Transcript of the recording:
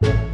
Bye.